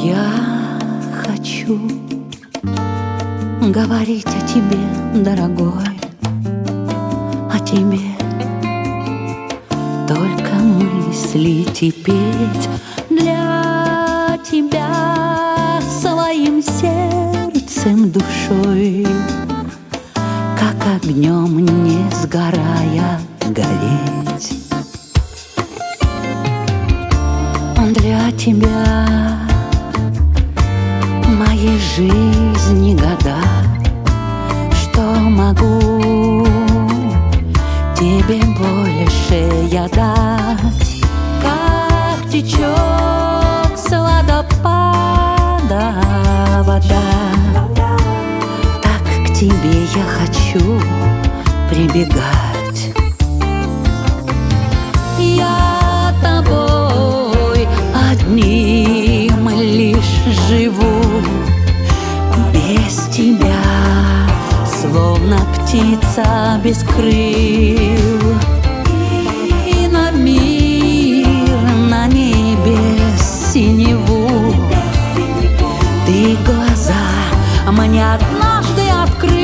Я хочу говорить о тебе, дорогой, о тебе. Только мысли теперь для тебя своим сердцем, душой, как огнем не сгорая гореть. Для тебя жизни года, что могу тебе больше я дать, как течет с водопада вода, так к тебе я хочу птица без крыл. И на мир, на небе синеву ты глаза мне однажды открыл.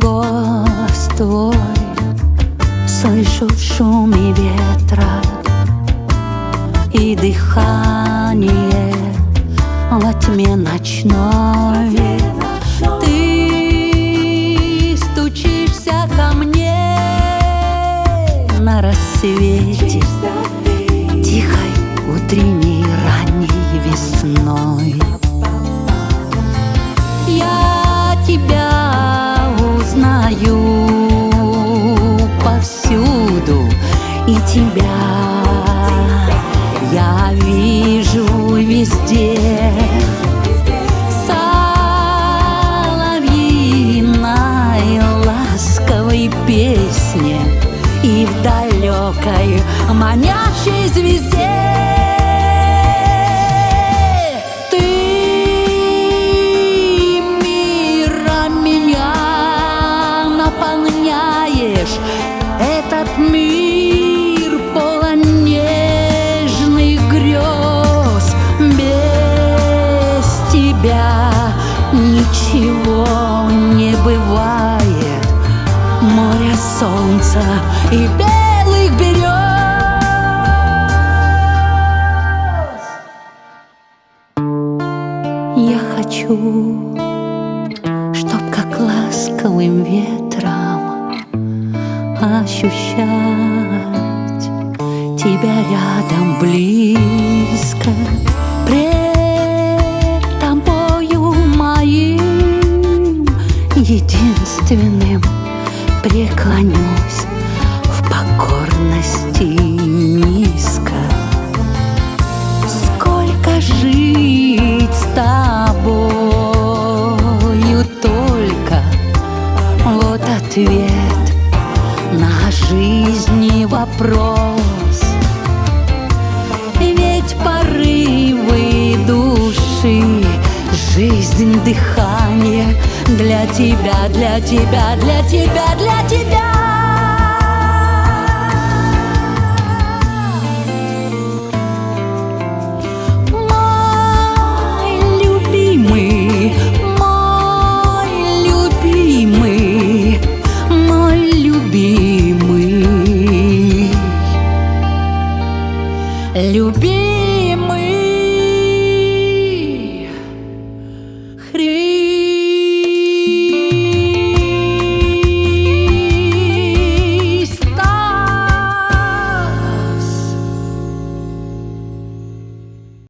Голос твой слышу в шуме ветра И дыхание во тьме ночной. Ты стучишься ко мне на рассвете везде. Соловьиной ласковой песне И в далекой манящей звезде ничего не бывает. Море солнца и белых берез Я хочу, чтоб как ласковым ветром ощущать тебя рядом близко преклонюсь в покорности низко. Сколько жить с тобою только Вот ответ на жизни вопрос Жизнь, дыхание. Для тебя, для тебя, для тебя, для тебя. Мой любимый, мой любимый, мой любимый, любимый.